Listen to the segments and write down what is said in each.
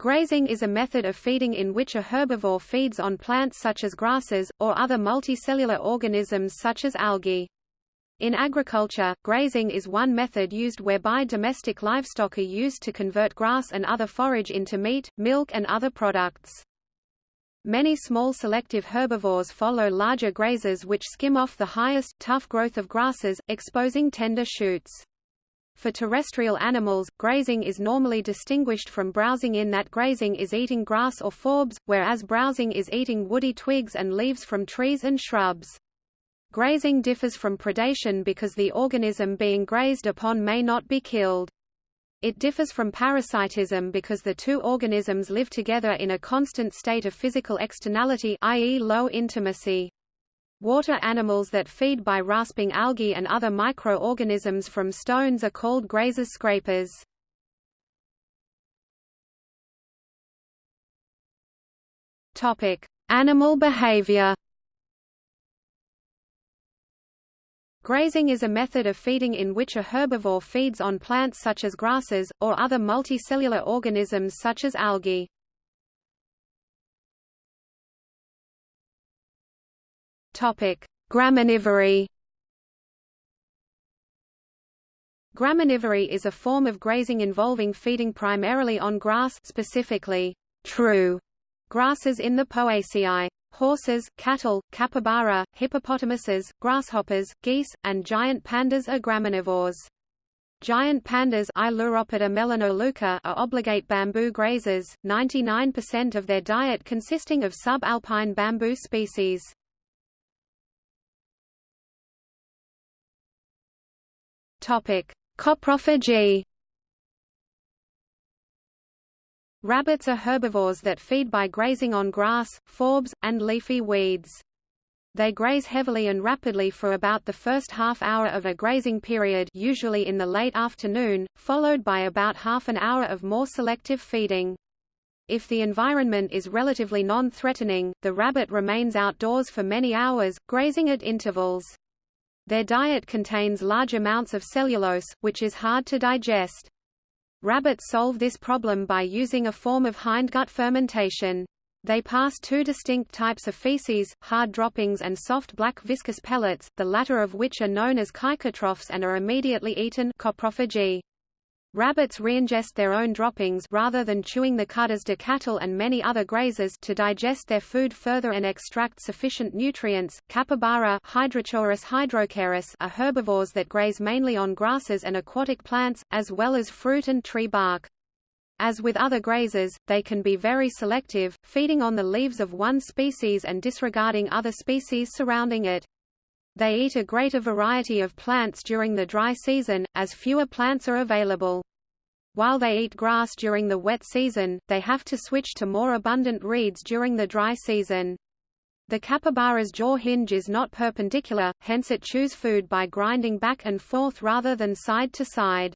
Grazing is a method of feeding in which a herbivore feeds on plants such as grasses, or other multicellular organisms such as algae. In agriculture, grazing is one method used whereby domestic livestock are used to convert grass and other forage into meat, milk and other products. Many small selective herbivores follow larger grazers which skim off the highest, tough growth of grasses, exposing tender shoots. For terrestrial animals, grazing is normally distinguished from browsing in that grazing is eating grass or forbs, whereas browsing is eating woody twigs and leaves from trees and shrubs. Grazing differs from predation because the organism being grazed upon may not be killed. It differs from parasitism because the two organisms live together in a constant state of physical externality i.e. low intimacy. Water animals that feed by rasping algae and other microorganisms from stones are called grazers scrapers. Topic: Animal behavior. Grazing is a method of feeding in which a herbivore feeds on plants such as grasses, or other multicellular organisms such as algae. Graminivory Graminivory is a form of grazing involving feeding primarily on grass specifically, true grasses in the Poaceae. Horses, cattle, capybara, hippopotamuses, grasshoppers, geese, and giant pandas are graminivores. Giant pandas are obligate bamboo grazers, 99% of their diet consisting of subalpine bamboo species. Coprophagy Rabbits are herbivores that feed by grazing on grass, forbs, and leafy weeds. They graze heavily and rapidly for about the first half hour of a grazing period usually in the late afternoon, followed by about half an hour of more selective feeding. If the environment is relatively non-threatening, the rabbit remains outdoors for many hours, grazing at intervals. Their diet contains large amounts of cellulose, which is hard to digest. Rabbits solve this problem by using a form of hindgut fermentation. They pass two distinct types of feces, hard droppings and soft black viscous pellets, the latter of which are known as caecotrophs and are immediately eaten coprophagy. Rabbits reingest their own droppings rather than chewing the cud as do cattle and many other grazers to digest their food further and extract sufficient nutrients. Capybara hydrochaeris are herbivores that graze mainly on grasses and aquatic plants, as well as fruit and tree bark. As with other grazers, they can be very selective, feeding on the leaves of one species and disregarding other species surrounding it. They eat a greater variety of plants during the dry season, as fewer plants are available. While they eat grass during the wet season, they have to switch to more abundant reeds during the dry season. The capybara's jaw hinge is not perpendicular, hence it chews food by grinding back and forth rather than side to side.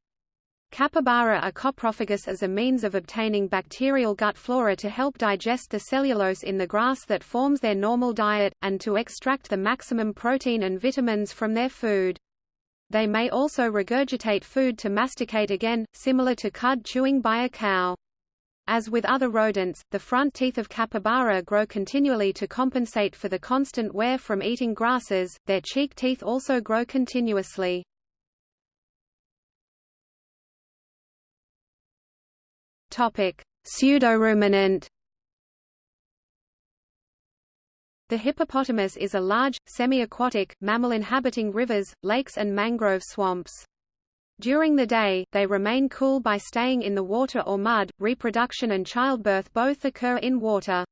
Capybara are coprophagous as a means of obtaining bacterial gut flora to help digest the cellulose in the grass that forms their normal diet, and to extract the maximum protein and vitamins from their food. They may also regurgitate food to masticate again, similar to cud chewing by a cow. As with other rodents, the front teeth of capybara grow continually to compensate for the constant wear from eating grasses, their cheek teeth also grow continuously. Topic: Pseudoruminant. The hippopotamus is a large, semi-aquatic, mammal inhabiting rivers, lakes and mangrove swamps. During the day, they remain cool by staying in the water or mud. Reproduction and childbirth both occur in water.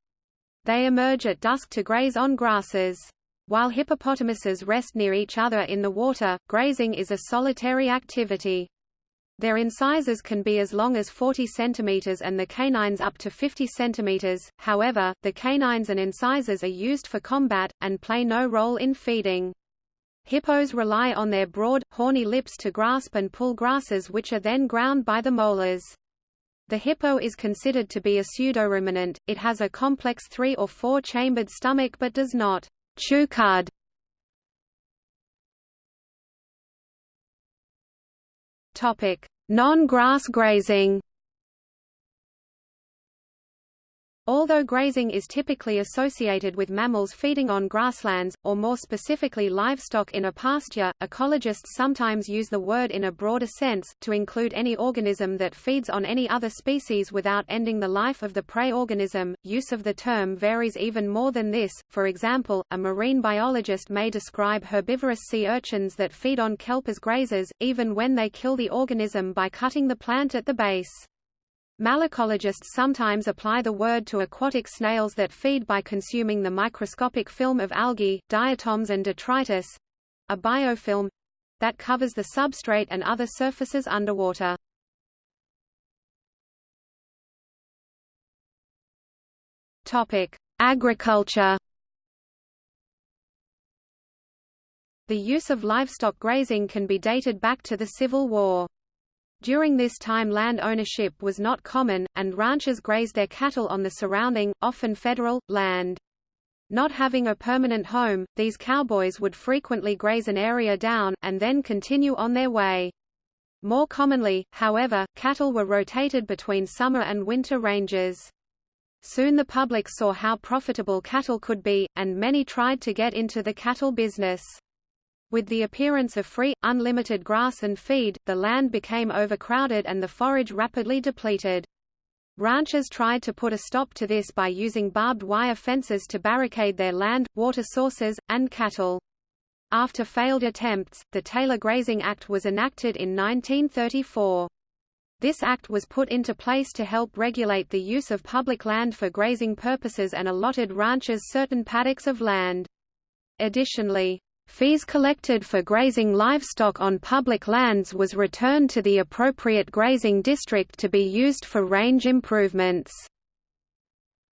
They emerge at dusk to graze on grasses. While hippopotamuses rest near each other in the water, grazing is a solitary activity. Their incisors can be as long as 40 cm and the canines up to 50 cm, however, the canines and incisors are used for combat, and play no role in feeding. Hippos rely on their broad, horny lips to grasp and pull grasses which are then ground by the molars. The hippo is considered to be a pseudoruminant, it has a complex three- or four-chambered stomach but does not chew cud. Non-grass grazing. Although grazing is typically associated with mammals feeding on grasslands, or more specifically livestock in a pasture, ecologists sometimes use the word in a broader sense, to include any organism that feeds on any other species without ending the life of the prey organism. Use of the term varies even more than this, for example, a marine biologist may describe herbivorous sea urchins that feed on kelp as grazers, even when they kill the organism by cutting the plant at the base. Malacologists sometimes apply the word to aquatic snails that feed by consuming the microscopic film of algae, diatoms and detritus—a biofilm—that covers the substrate and other surfaces underwater. Agriculture The use of livestock grazing can be dated back to the Civil War. During this time land ownership was not common, and ranchers grazed their cattle on the surrounding, often federal, land. Not having a permanent home, these cowboys would frequently graze an area down, and then continue on their way. More commonly, however, cattle were rotated between summer and winter ranges. Soon the public saw how profitable cattle could be, and many tried to get into the cattle business. With the appearance of free, unlimited grass and feed, the land became overcrowded and the forage rapidly depleted. Ranchers tried to put a stop to this by using barbed wire fences to barricade their land, water sources, and cattle. After failed attempts, the Taylor Grazing Act was enacted in 1934. This act was put into place to help regulate the use of public land for grazing purposes and allotted ranchers certain paddocks of land. Additionally, Fees collected for grazing livestock on public lands was returned to the appropriate grazing district to be used for range improvements.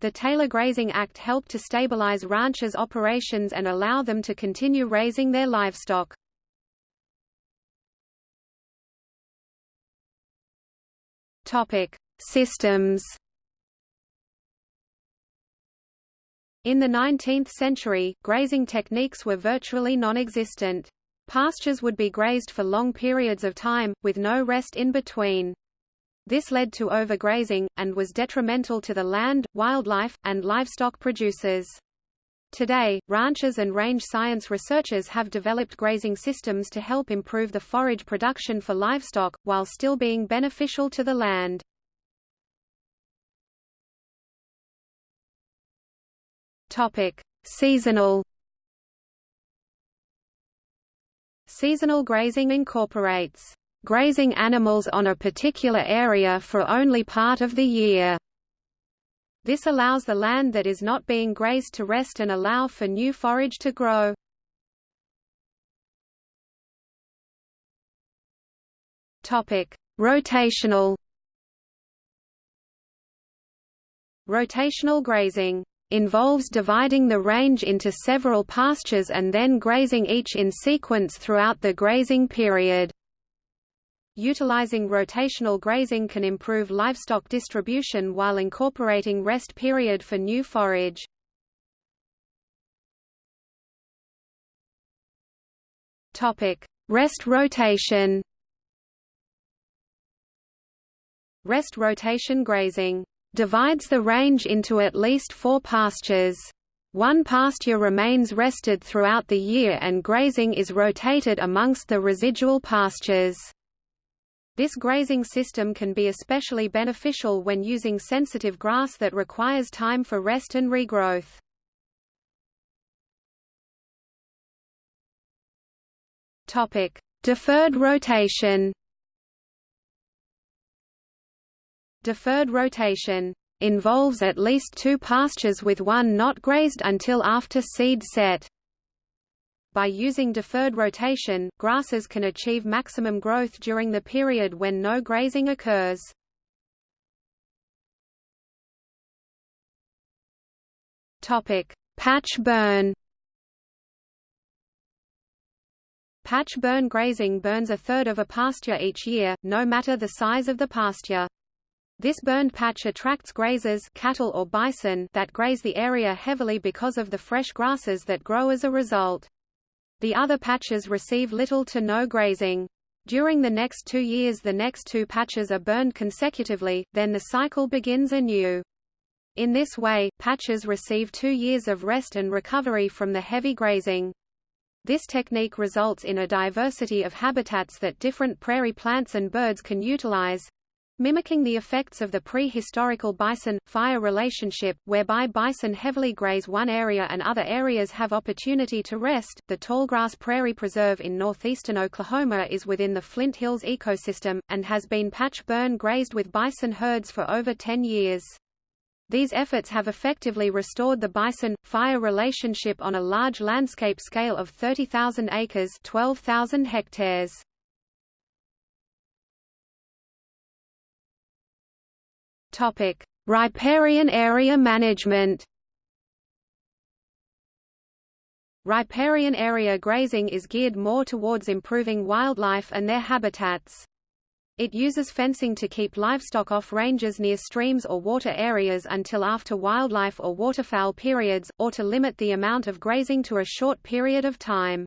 The Taylor Grazing Act helped to stabilize ranchers' operations and allow them to continue raising their livestock. Systems In the 19th century, grazing techniques were virtually non-existent. Pastures would be grazed for long periods of time, with no rest in between. This led to overgrazing, and was detrimental to the land, wildlife, and livestock producers. Today, ranchers and range science researchers have developed grazing systems to help improve the forage production for livestock, while still being beneficial to the land. Topic: Seasonal. Seasonal grazing incorporates grazing animals on a particular area for only part of the year. This allows the land that is not being grazed to rest and allow for new forage to grow. Topic: Rotational. Rotational grazing involves dividing the range into several pastures and then grazing each in sequence throughout the grazing period. Utilizing rotational grazing can improve livestock distribution while incorporating rest period for new forage. Rest rotation Rest rotation grazing divides the range into at least four pastures. One pasture remains rested throughout the year and grazing is rotated amongst the residual pastures. This grazing system can be especially beneficial when using sensitive grass that requires time for rest and regrowth. Deferred rotation Deferred rotation involves at least two pastures with one not grazed until after seed set. By using deferred rotation, grasses can achieve maximum growth during the period when no grazing occurs. Topic: Patch burn. Patch burn grazing burns a third of a pasture each year, no matter the size of the pasture. This burned patch attracts grazers cattle or bison that graze the area heavily because of the fresh grasses that grow as a result. The other patches receive little to no grazing. During the next two years the next two patches are burned consecutively, then the cycle begins anew. In this way, patches receive two years of rest and recovery from the heavy grazing. This technique results in a diversity of habitats that different prairie plants and birds can utilize, mimicking the effects of the prehistorical bison-fire relationship, whereby bison heavily graze one area and other areas have opportunity to rest. The Tallgrass Prairie Preserve in northeastern Oklahoma is within the Flint Hills ecosystem, and has been patch burn grazed with bison herds for over 10 years. These efforts have effectively restored the bison-fire relationship on a large landscape scale of 30,000 acres 12,000 hectares. Topic: Riparian area management. Riparian area grazing is geared more towards improving wildlife and their habitats. It uses fencing to keep livestock off ranges near streams or water areas until after wildlife or waterfowl periods, or to limit the amount of grazing to a short period of time.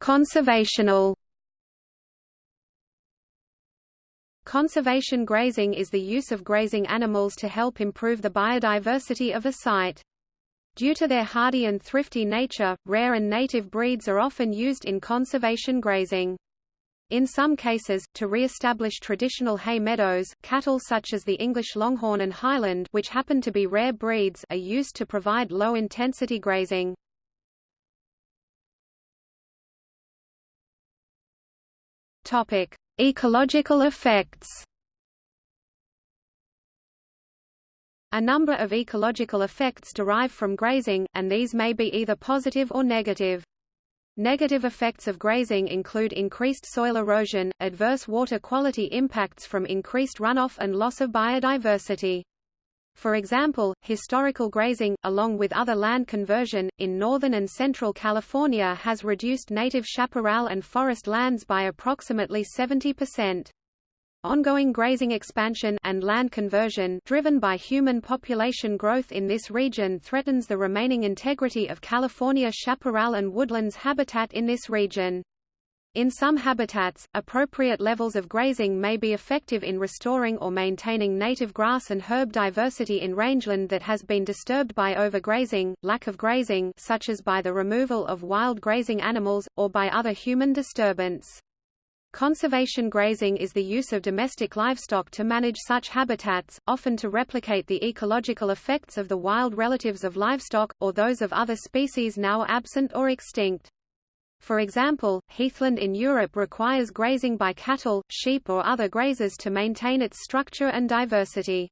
Conservational Conservation grazing is the use of grazing animals to help improve the biodiversity of a site. Due to their hardy and thrifty nature, rare and native breeds are often used in conservation grazing. In some cases, to re-establish traditional hay meadows, cattle such as the English Longhorn and Highland which happen to be rare breeds are used to provide low-intensity grazing. Ecological effects A number of ecological effects derive from grazing, and these may be either positive or negative. Negative effects of grazing include increased soil erosion, adverse water quality impacts from increased runoff and loss of biodiversity. For example, historical grazing, along with other land conversion, in northern and central California has reduced native chaparral and forest lands by approximately 70%. Ongoing grazing expansion and land conversion driven by human population growth in this region threatens the remaining integrity of California chaparral and woodlands habitat in this region. In some habitats, appropriate levels of grazing may be effective in restoring or maintaining native grass and herb diversity in rangeland that has been disturbed by overgrazing, lack of grazing such as by the removal of wild grazing animals, or by other human disturbance. Conservation grazing is the use of domestic livestock to manage such habitats, often to replicate the ecological effects of the wild relatives of livestock, or those of other species now absent or extinct. For example, heathland in Europe requires grazing by cattle, sheep or other grazers to maintain its structure and diversity.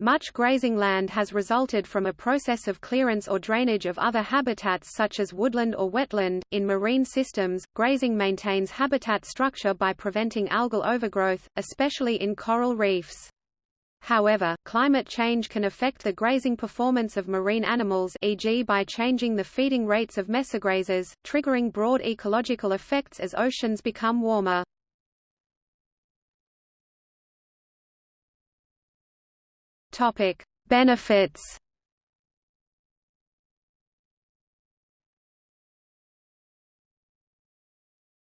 Much grazing land has resulted from a process of clearance or drainage of other habitats such as woodland or wetland. In marine systems, grazing maintains habitat structure by preventing algal overgrowth, especially in coral reefs. However, climate change can affect the grazing performance of marine animals e.g. by changing the feeding rates of mesograzers, triggering broad ecological effects as oceans become warmer. Topic: Benefits.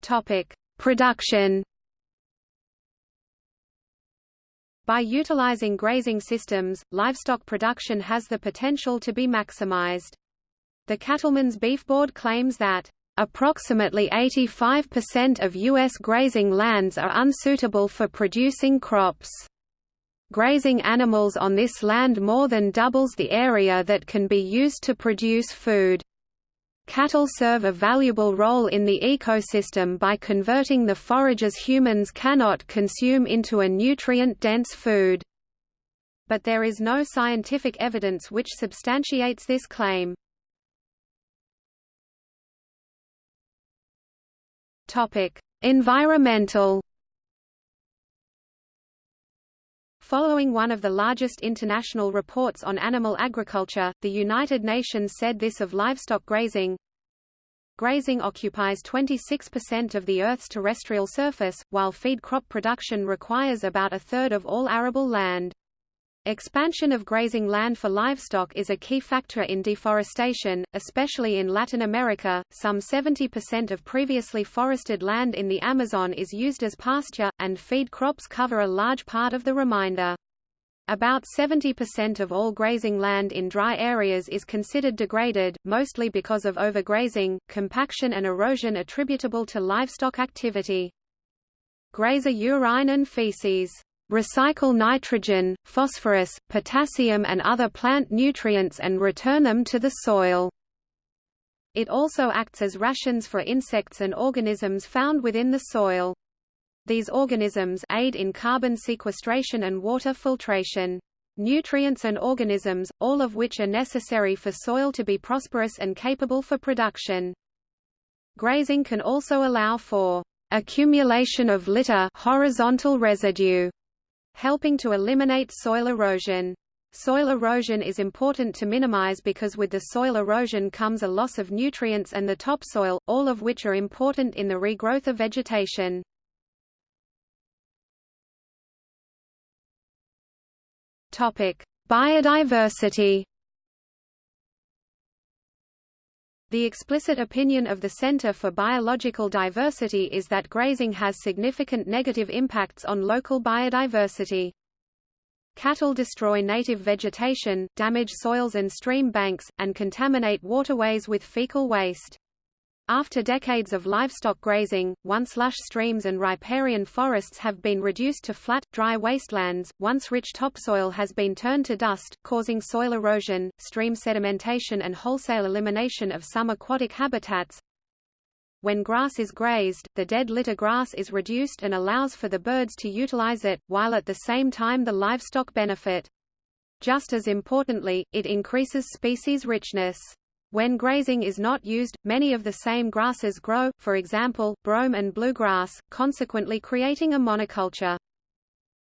Topic: Production. By utilizing grazing systems, livestock production has the potential to be maximized. The Cattlemen's Beef Board claims that Approximately 85% of U.S. grazing lands are unsuitable for producing crops. Grazing animals on this land more than doubles the area that can be used to produce food. Cattle serve a valuable role in the ecosystem by converting the forages humans cannot consume into a nutrient-dense food. But there is no scientific evidence which substantiates this claim. Environmental Following one of the largest international reports on animal agriculture, the United Nations said this of livestock grazing, Grazing occupies 26% of the Earth's terrestrial surface, while feed crop production requires about a third of all arable land. Expansion of grazing land for livestock is a key factor in deforestation, especially in Latin America. Some 70% of previously forested land in the Amazon is used as pasture, and feed crops cover a large part of the remainder. About 70% of all grazing land in dry areas is considered degraded, mostly because of overgrazing, compaction and erosion attributable to livestock activity. Grazer urine and feces recycle nitrogen, phosphorus, potassium and other plant nutrients and return them to the soil. It also acts as rations for insects and organisms found within the soil. These organisms aid in carbon sequestration and water filtration. Nutrients and organisms, all of which are necessary for soil to be prosperous and capable for production. Grazing can also allow for accumulation of litter horizontal residue helping to eliminate soil erosion. Soil erosion is important to minimize because with the soil erosion comes a loss of nutrients and the topsoil, all of which are important in the regrowth of vegetation. Topic: Biodiversity. The explicit opinion of the Center for Biological Diversity is that grazing has significant negative impacts on local biodiversity. Cattle destroy native vegetation, damage soils and stream banks, and contaminate waterways with fecal waste. After decades of livestock grazing, once lush streams and riparian forests have been reduced to flat, dry wastelands, once rich topsoil has been turned to dust, causing soil erosion, stream sedimentation and wholesale elimination of some aquatic habitats. When grass is grazed, the dead litter grass is reduced and allows for the birds to utilize it, while at the same time the livestock benefit. Just as importantly, it increases species richness. When grazing is not used, many of the same grasses grow, for example, brome and bluegrass, consequently creating a monoculture.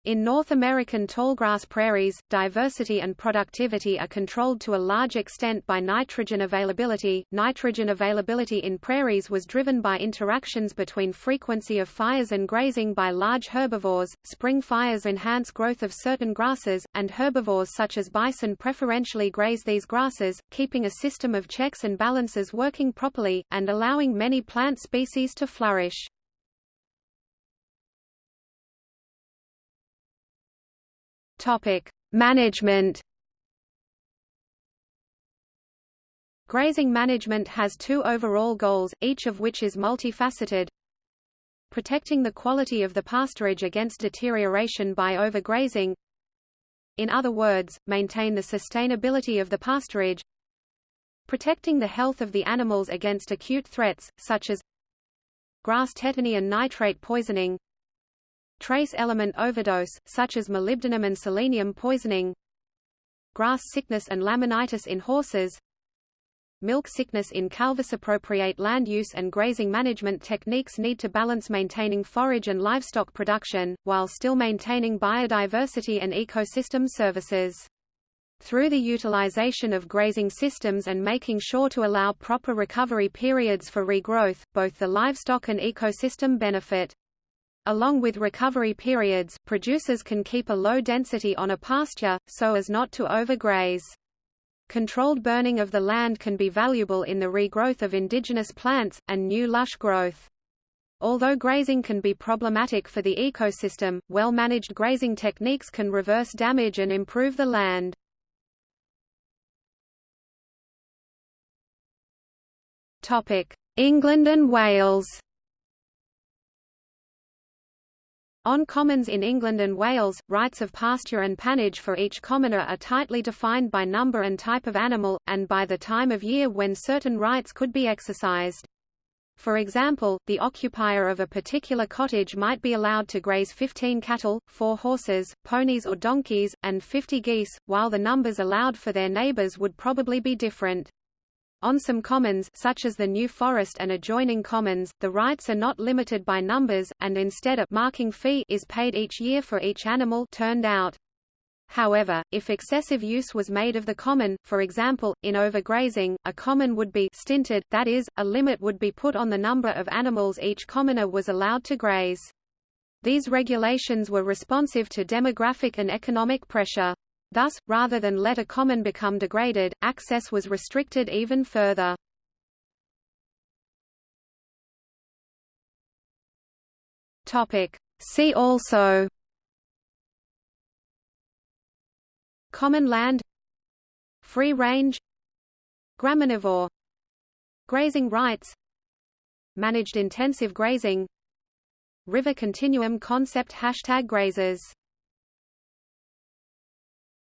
In North American tallgrass prairies, diversity and productivity are controlled to a large extent by nitrogen availability. Nitrogen availability in prairies was driven by interactions between frequency of fires and grazing by large herbivores. Spring fires enhance growth of certain grasses, and herbivores such as bison preferentially graze these grasses, keeping a system of checks and balances working properly, and allowing many plant species to flourish. Topic: Management. Grazing management has two overall goals, each of which is multifaceted. Protecting the quality of the pasturage against deterioration by overgrazing. In other words, maintain the sustainability of the pasturage. Protecting the health of the animals against acute threats, such as grass tetany and nitrate poisoning Trace element overdose, such as molybdenum and selenium poisoning Grass sickness and laminitis in horses Milk sickness in calves appropriate land use and grazing management techniques need to balance maintaining forage and livestock production, while still maintaining biodiversity and ecosystem services. Through the utilization of grazing systems and making sure to allow proper recovery periods for regrowth, both the livestock and ecosystem benefit. Along with recovery periods, producers can keep a low density on a pasture, so as not to overgraze. Controlled burning of the land can be valuable in the regrowth of indigenous plants, and new lush growth. Although grazing can be problematic for the ecosystem, well-managed grazing techniques can reverse damage and improve the land. England and Wales On commons in England and Wales, rights of pasture and pannage for each commoner are tightly defined by number and type of animal, and by the time of year when certain rights could be exercised. For example, the occupier of a particular cottage might be allowed to graze 15 cattle, 4 horses, ponies or donkeys, and 50 geese, while the numbers allowed for their neighbours would probably be different. On some commons such as the New Forest and adjoining commons, the rights are not limited by numbers, and instead a marking fee is paid each year for each animal turned out. However, if excessive use was made of the common, for example, in overgrazing, a common would be stinted, that is, a limit would be put on the number of animals each commoner was allowed to graze. These regulations were responsive to demographic and economic pressure. Thus, rather than let a common become degraded, access was restricted even further. See also Common land Free range Graminivore Grazing rights Managed intensive grazing River continuum concept Hashtag grazers